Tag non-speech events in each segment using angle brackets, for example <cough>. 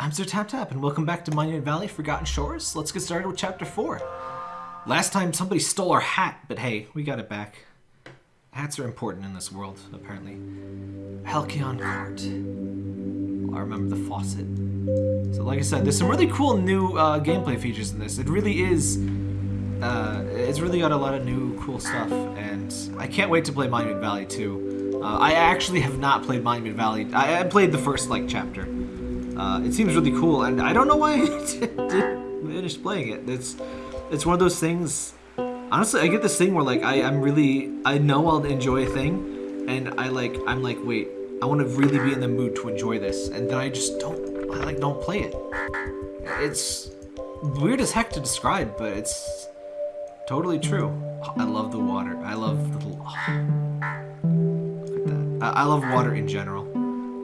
I'm Sir Tap Tap, and welcome back to Monument Valley Forgotten Shores. Let's get started with Chapter 4. Last time somebody stole our hat, but hey, we got it back. Hats are important in this world, apparently. Halcyon Court. I remember the faucet. So like I said, there's some really cool new uh, gameplay features in this. It really is... Uh, it's really got a lot of new cool stuff, and I can't wait to play Monument Valley too. Uh, I actually have not played Monument Valley. I, I played the first, like, chapter. Uh, it seems really cool, and I don't know why <laughs> I didn't finish playing it. It's it's one of those things. Honestly, I get this thing where like I I'm really I know I'll enjoy a thing, and I like I'm like wait I want to really be in the mood to enjoy this, and then I just don't I like don't play it. It's weird as heck to describe, but it's totally true. I love the water. I love the. <sighs> That. I, I love water in general.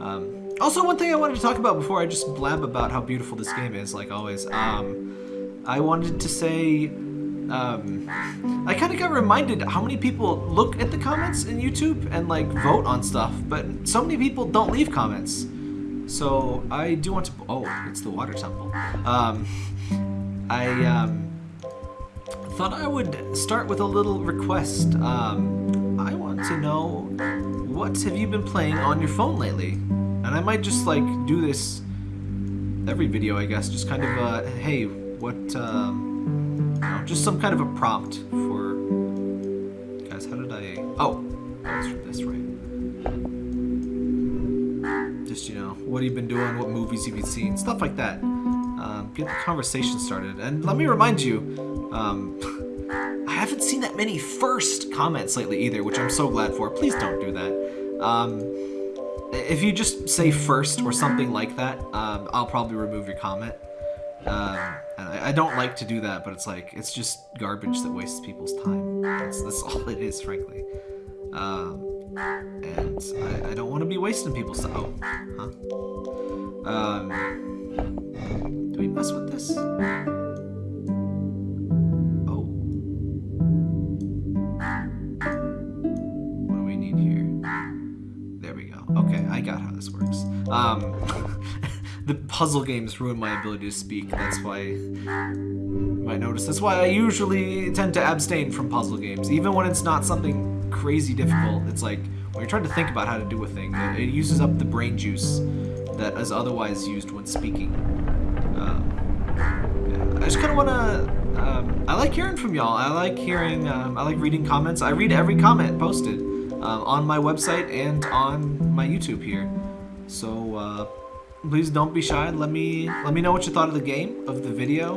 Um, also, one thing I wanted to talk about before I just blab about how beautiful this game is, like always, um, I wanted to say, um, I kind of got reminded how many people look at the comments in YouTube and like vote on stuff, but so many people don't leave comments. So I do want to. Oh, it's the water temple. Um, I um, thought I would start with a little request. Um, I want to know what have you been playing on your phone lately? And I might just like do this every video, I guess. Just kind of, uh, hey, what, um, know, just some kind of a prompt for, guys, how did I, oh, that's this, right. Just, you know, what have you been doing, what movies have you seen, stuff like that. Um, get the conversation started. And let me remind you, um, <laughs> I haven't seen that many first comments lately either, which I'm so glad for. Please don't do that. Um, if you just say first or something like that, um, I'll probably remove your comment. Um, and I, I, don't like to do that, but it's like, it's just garbage that wastes people's time. That's, that's <laughs> all it is, frankly. Um, and I, I, don't want to be wasting people's time. Oh, huh? Um, do we mess with this? Um, <laughs> the puzzle games ruin my ability to speak. That's why you might notice. That's why I usually tend to abstain from puzzle games, even when it's not something crazy difficult. It's like when you're trying to think about how to do a thing, it, it uses up the brain juice that is otherwise used when speaking. Um, yeah. I just kind of want to. Um, I like hearing from y'all. I like hearing. Um, I like reading comments. I read every comment posted um, on my website and on my YouTube here. So uh, please don't be shy. Let me let me know what you thought of the game, of the video.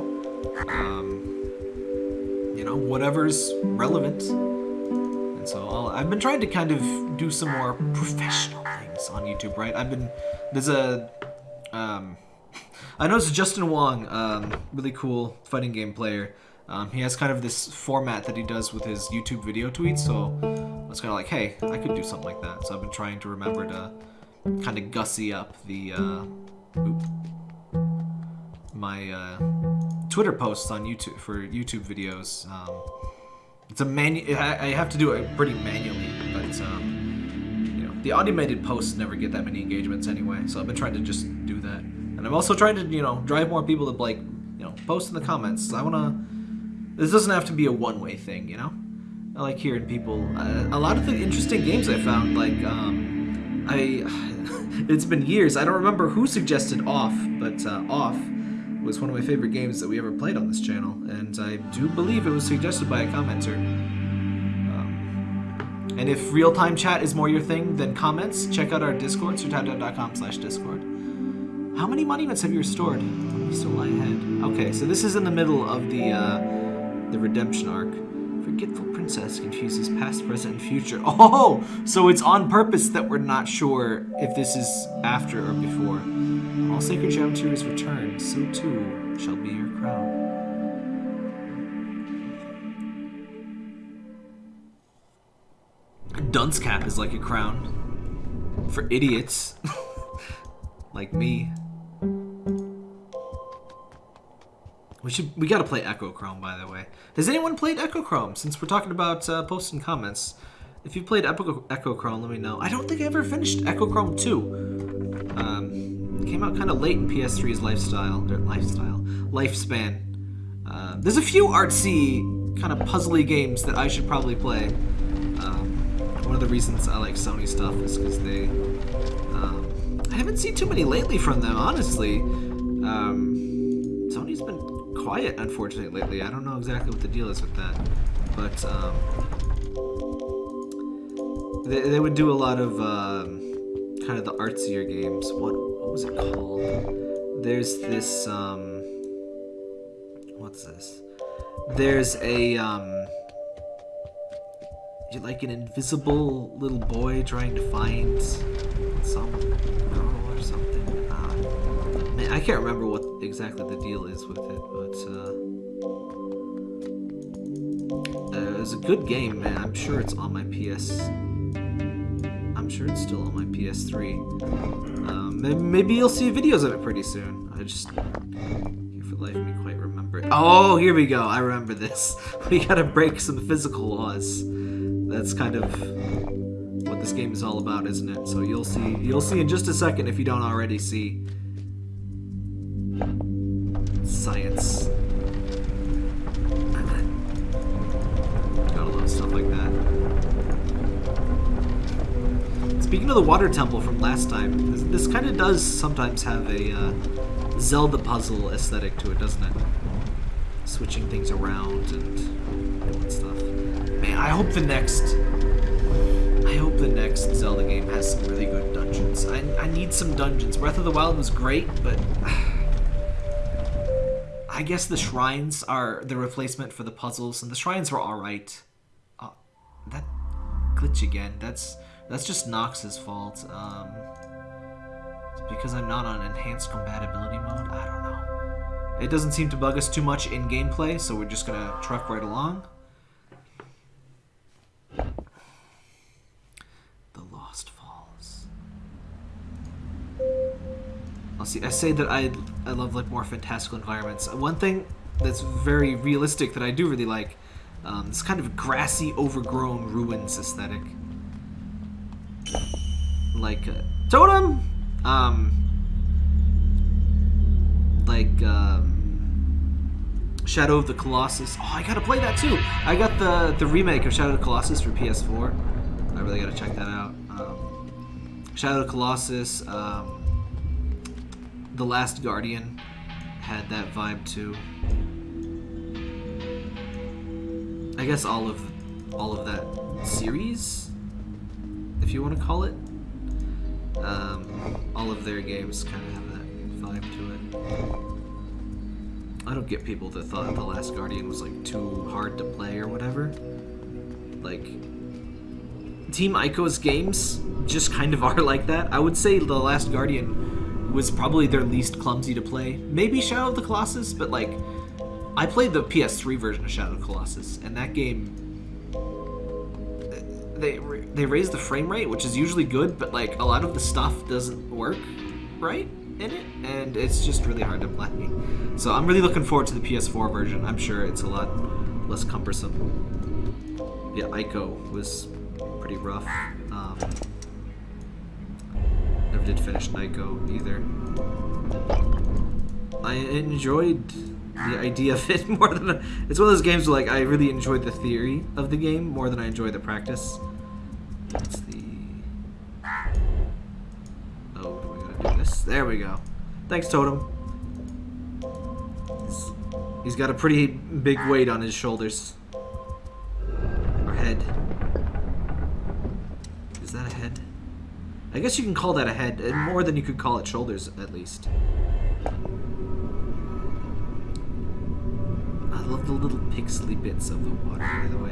Um, you know, whatever's relevant. And so i have been trying to kind of do some more professional things on YouTube, right? I've been there's a um, <laughs> I noticed Justin Wong, um, really cool fighting game player. Um, he has kind of this format that he does with his YouTube video tweets, so was kind of like, hey, I could do something like that. So I've been trying to remember to kind of gussy up the uh, my uh, Twitter posts on YouTube for YouTube videos. Um, it's a manu. I, I have to do it pretty manually, but um, you know the automated posts never get that many engagements anyway. So I've been trying to just do that, and I'm also trying to you know drive more people to like you know post in the comments. I wanna. This doesn't have to be a one-way thing, you know. I like hearing people. Uh, a lot of the interesting games I found, like um, I <laughs> it's been years. I don't remember who suggested Off, but uh, Off was one of my favorite games that we ever played on this channel, and I do believe it was suggested by a commenter. Um, and if real-time chat is more your thing than comments, check out our Discord, sirtaptap.com slash Discord. How many monuments have you restored? Still lie ahead. Okay, so this is in the middle of the, uh, the redemption arc. Forgetful Princess confuses past, present, and future. <laughs> Oh, so it's on purpose that we're not sure if this is after or before. All sacred geometries returned, so too shall be your crown. Dunce cap is like a crown. For idiots. <laughs> like me. We should we gotta play Echochrome, by the way. Has anyone played Echochrome? Since we're talking about uh, and comments, if you played Echo Echochrome, let me know. I don't think I ever finished Echochrome 2. Um, came out kind of late in PS3's lifestyle, or lifestyle, lifespan. Uh, there's a few artsy, kind of puzzly games that I should probably play. Um, one of the reasons I like Sony stuff is because they. Um, I haven't seen too many lately from them, honestly. Um, quiet, unfortunately, lately. I don't know exactly what the deal is with that, but um, they, they would do a lot of um, kind of the artsier games. What what was it called? There's this um, what's this? There's a um, you're like an invisible little boy trying to find some. I can't remember what exactly the deal is with it, but uh, uh, it was a good game, man. I'm sure it's on my PS. I'm sure it's still on my PS3. Um, maybe you'll see videos of it pretty soon. I just can't for life me quite remember it. Oh, here we go. I remember this. <laughs> We gotta break some physical laws. That's kind of what this game is all about, isn't it? So you'll see. You'll see in just a second if you don't already see. Science. Gotta love stuff like that. Speaking of the water temple from last time, this, this kind of does sometimes have a uh, Zelda puzzle aesthetic to it, doesn't it? Switching things around and stuff. Man, I hope the next. I hope the next Zelda game has some really good dungeons. I, I need some dungeons. Breath of the Wild was great, but <sighs> I guess the shrines are the replacement for the puzzles, and the shrines were alright. Oh, that glitch again. That's that's just Nox's fault. Um, because I'm not on enhanced compatibility mode. I don't know. It doesn't seem to bug us too much in gameplay, so we're just gonna truck right along. I'll see. I say that I I love like more fantastical environments. One thing that's very realistic that I do really like, um, this kind of grassy, overgrown ruins aesthetic. Like uh, totem, um, like um, Shadow of the Colossus. Oh, I gotta play that too. I got the the remake of Shadow of the Colossus for PS4. I really gotta check that out. Um, Shadow of the Colossus. Um, the Last Guardian had that vibe too. I guess all of all of that series, if you want to call it, um, all of their games kind of have that vibe to it. I don't get people that thought the Last Guardian was like too hard to play or whatever. Like Team Ico's games just kind of <laughs> are like that. I would say the Last Guardian was probably their least clumsy to play. Maybe Shadow of the Colossus, but like I played the PS3 version of Shadow of the Colossus, and that game they they raised the frame rate, which is usually good, but like a lot of the stuff doesn't work right in it, and it's just really hard to play. So I'm really looking forward to the PS4 version. I'm sure it's a lot less cumbersome. Yeah, Ico was pretty rough. Um, did finish Ico either. I enjoyed the idea of it <laughs> more than it's one of those games where like I really enjoyed the theory of the game more than I enjoy the practice. That's the oh, do we gotta do this? There we go. Thanks, Totem. He's got a pretty big weight on his shoulders I guess you can call that a head, more than you could call it shoulders, at least. I love the little pixely bits of the water, by the way.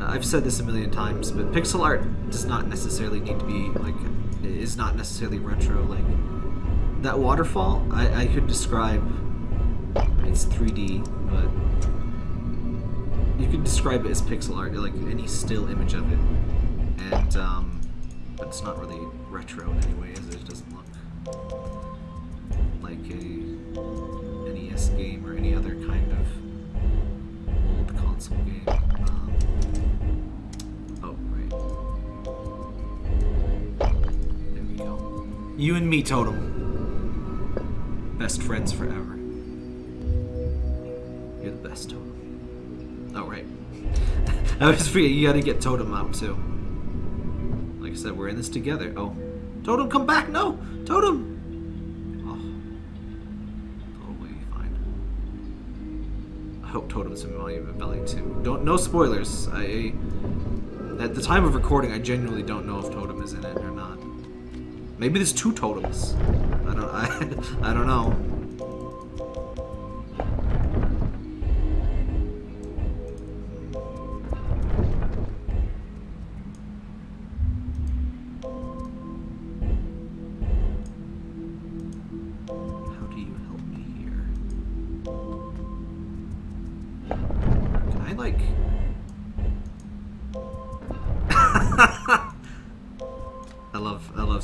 Uh, I've said this a million times, but pixel art does not necessarily need to be, like, is not necessarily retro. Like, that waterfall, I, I could describe, it's 3D, but you could describe it as pixel art, like any still image of it. And, um, but it's not really retro in any way, as it doesn't look like a NES game or any other kind of old console game. Um, oh, right. There we go. You and me, Totem. Best friends forever. You're the best, Totem. Oh, right. <laughs> I always forget you gotta get Totem out, too. Like I said, we're in this together. Oh. Totem, come back! No! Totem! Oh. Totally fine. I hope Totem's in Monument Valley too. Don't, no spoilers. I... At the time of recording, I genuinely don't know if Totem is in it or not. Maybe there's two totems. I don't. <laughs> I. I don't know.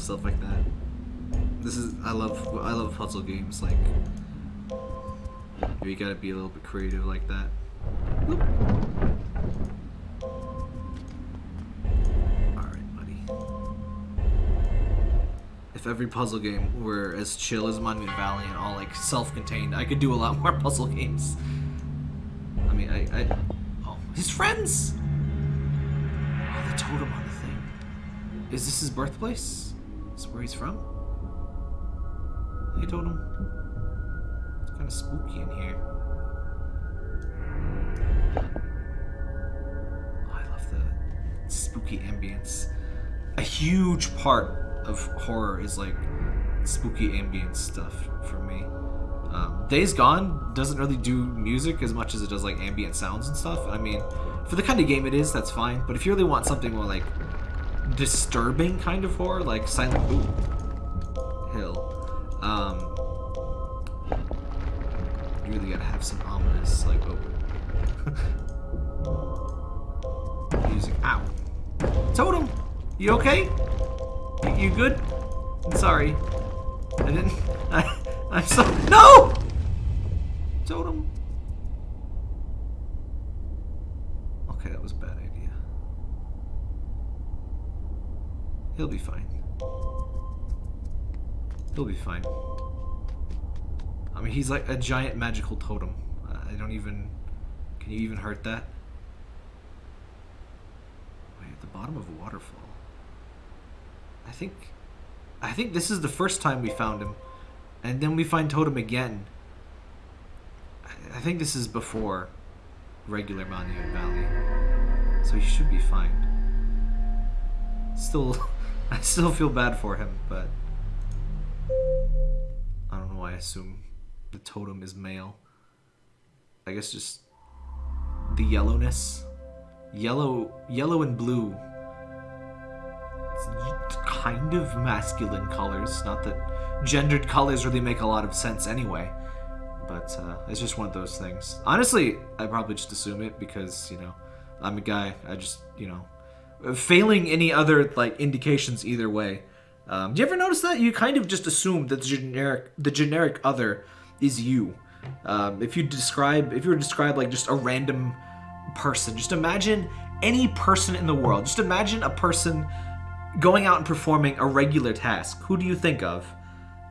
Stuff like that. This is I love I love puzzle games like you gotta be a little bit creative like that. Whoop. If every puzzle game were as chill as Monument Valley and all like self-contained, I could do a lot <laughs> more puzzle games. I mean I, I Oh, his friends! Oh, the totem on the thing. Is this his birthplace? This where he's from? I told him. It's kind of spooky in here. Oh, I love the spooky ambience. A huge part of horror is like spooky ambience stuff for me. Um, Days Gone doesn't really do music as much as it does like ambient sounds and stuff. I mean, for the kind of game it is, that's fine. But if you really want something more like disturbing kind of horror, like Silent Ooh, Hill, um, you really gotta have some ominous, like, oh. <laughs> Music. Ow. Totem! You okay? You, you good? I'm sorry. I didn't. <laughs> I. I'm so. No! Totem. Okay, that was a bad idea. He'll be fine. He'll be fine. I mean, he's like a giant magical totem. I don't even... Can you even hurt that? Wait, at the bottom of a waterfall. I think... I think this is the first time we found him. And then we find Totem again. I, think this is before regular Monument Valley. So he should be fine. Still... I still feel bad for him, but... I don't know why I assume the totem is male. I guess just the yellowness. Yellow yellow and blue. It's kind of masculine colors. Not that gendered colors really make a lot of sense anyway. But uh, it's just one of those things. Honestly, I probably just assume it because, you know, I'm a guy. I just, you know, failing any other like indications either way. Um, do you ever notice that you kind of just assume that the generic the generic other is you? Um, if you describe if you were to describe like just a random person, just imagine any person in the world. Just imagine a person going out and performing a regular task. Who do you think of?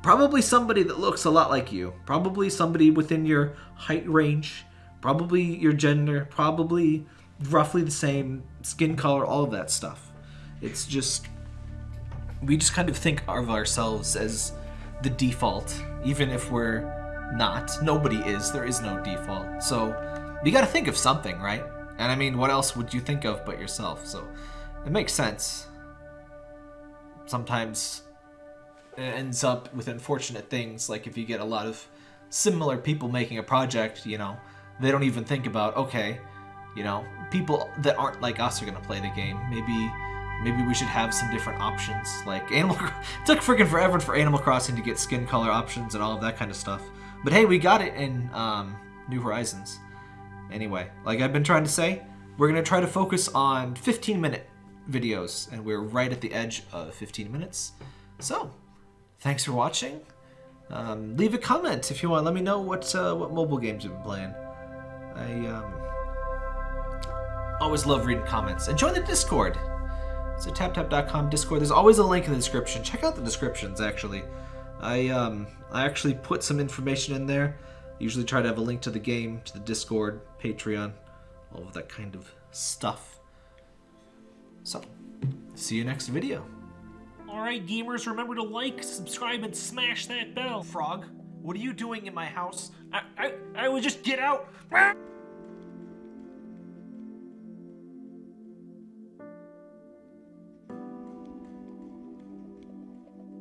Probably somebody that looks a lot like you. Probably somebody within your height range. Probably your gender. Probably roughly the same skin color. All of that stuff. It's just we just kind of think of ourselves as the default, even if we're not. Nobody is. There is no default. So you got to think of something, right? And I mean, what else would you think of but yourself? So it makes sense. Sometimes it ends up with unfortunate things, like if you get a lot of similar people making a project, you know, they don't even think about, okay, you know, people that aren't like us are to play the game. Maybe maybe we should have some different options. Like Animal <laughs> it took freaking forever for Animal Crossing to get skin color options and all of that kind of stuff. But hey, we got it in um, New Horizons. Anyway, like I've been trying to say, we're gonna try to focus on 15 minute videos, and we're right at the edge of 15 minutes. So, thanks for watching. Um, leave a comment if you want. Let me know what uh, what mobile games you've been playing. I um, always love reading comments. And join the Discord. It's a taptap.com Discord. There's always a link in the description. Check out the descriptions, actually. I um I actually put some information in there. Usually try to have a link to the game, to the Discord, Patreon, all of that kind of stuff. So, see you next video. Alright, gamers, remember to like, subscribe, and smash that bell. Frog, what are you doing in my house? I, I, I would just get out.